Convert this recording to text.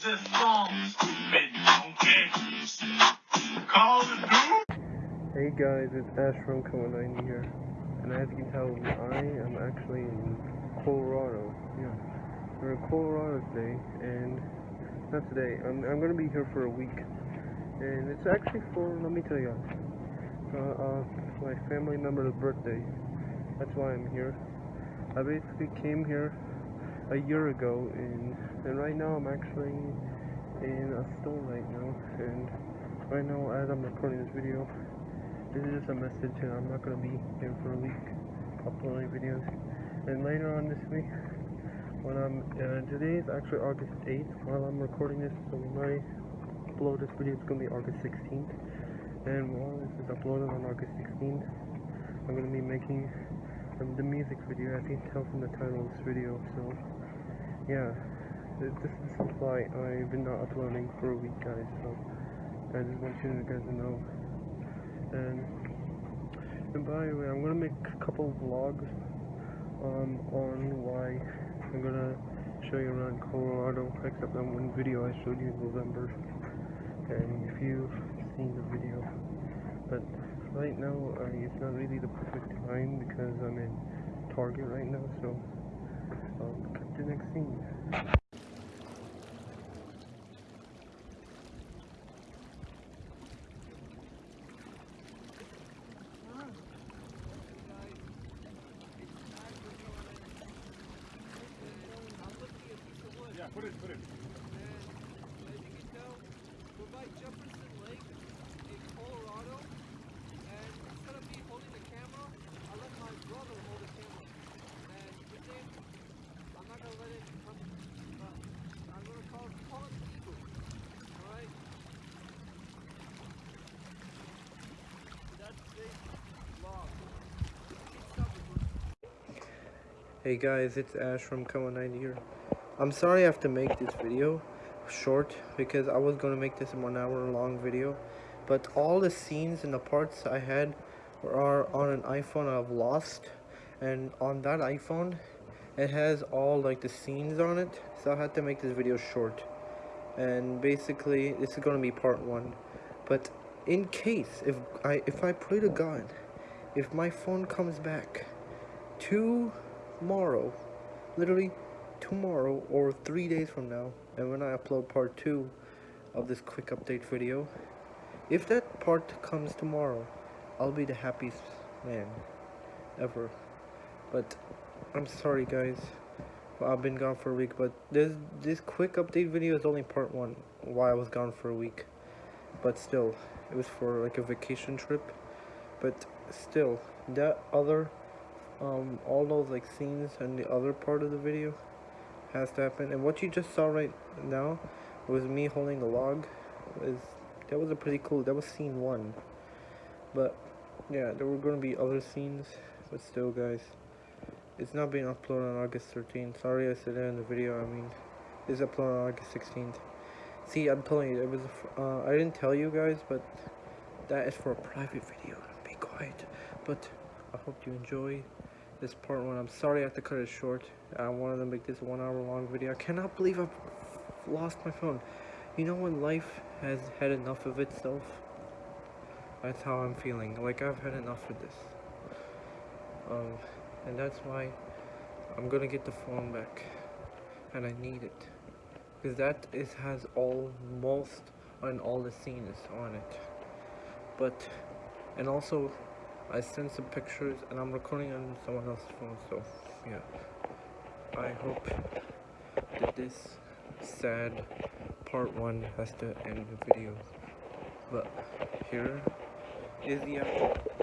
Hey guys, it's Ash from Kawanine here, and as you can tell, I am actually in Colorado. Yeah, we're in Colorado today, and not today. I'm I'm gonna be here for a week, and it's actually for let me tell you, uh, uh, my family member's birthday. That's why I'm here. I basically came here a year ago, and and right now I'm actually in a store right now, and right now as I'm recording this video. This is just a message and I'm not going to be here for a week uploading videos. And later on this week, when I'm, uh, today is actually August 8th while I'm recording this, so when I upload this video it's going to be August 16th. And while this is uploaded on August 16th, I'm going to be making um, the music video as you can tell from the title of this video. So, yeah, this, this is why I've been not uploading for a week guys, so I just want you guys to know. And, and by the way, I'm gonna make a couple vlogs um, on why I'm gonna show you around Colorado, except that one video I showed you in November. And if you've seen the video, but right now it's not really the perfect time because I'm in Target right now. So, um, cut the next scene. Yeah, put it, put it. As you can tell, we're by Jefferson Lake in Colorado, and instead of me holding the camera, I let my brother hold the camera. And his name, I'm not gonna let him come, but I'm gonna call call him Eagle. All right. That's today's vlog. Keep stopping, Hey guys, it's Ash from Kawanine here. I'm sorry I have to make this video short because I was going to make this a one hour long video. But all the scenes and the parts I had are on an iPhone I've lost. And on that iPhone, it has all like the scenes on it. So I had to make this video short. And basically, this is going to be part one. But in case, if I, if I pray to God, if my phone comes back tomorrow, literally tomorrow or three days from now and when I upload part two of this quick update video if that part comes tomorrow I'll be the happiest man ever. But I'm sorry guys. I've been gone for a week but this this quick update video is only part one why I was gone for a week. But still it was for like a vacation trip. But still that other um all those like scenes and the other part of the video has to happen. And what you just saw right now was me holding a log. Was that was a pretty cool. That was scene one. But yeah, there were to be other scenes. But still, guys, it's not being uploaded on August 13th. Sorry, I said that in the video. I mean, it's uploaded on August 16th. See, I'm telling you, it was. Uh, I didn't tell you guys, but that is for a private video. Be quiet. But I hope you enjoy this part one. I'm sorry I have to cut it short. I wanted to make this one hour long video. I cannot believe I've lost my phone. You know when life has had enough of itself? That's how I'm feeling. Like I've had enough of this. Um, and that's why I'm gonna get the phone back. And I need it. Because that is has almost on all the scenes on it. But, and also I sent some pictures and I'm recording on someone else's phone, so yeah. I hope that this sad part one has to end the video. But here is the after.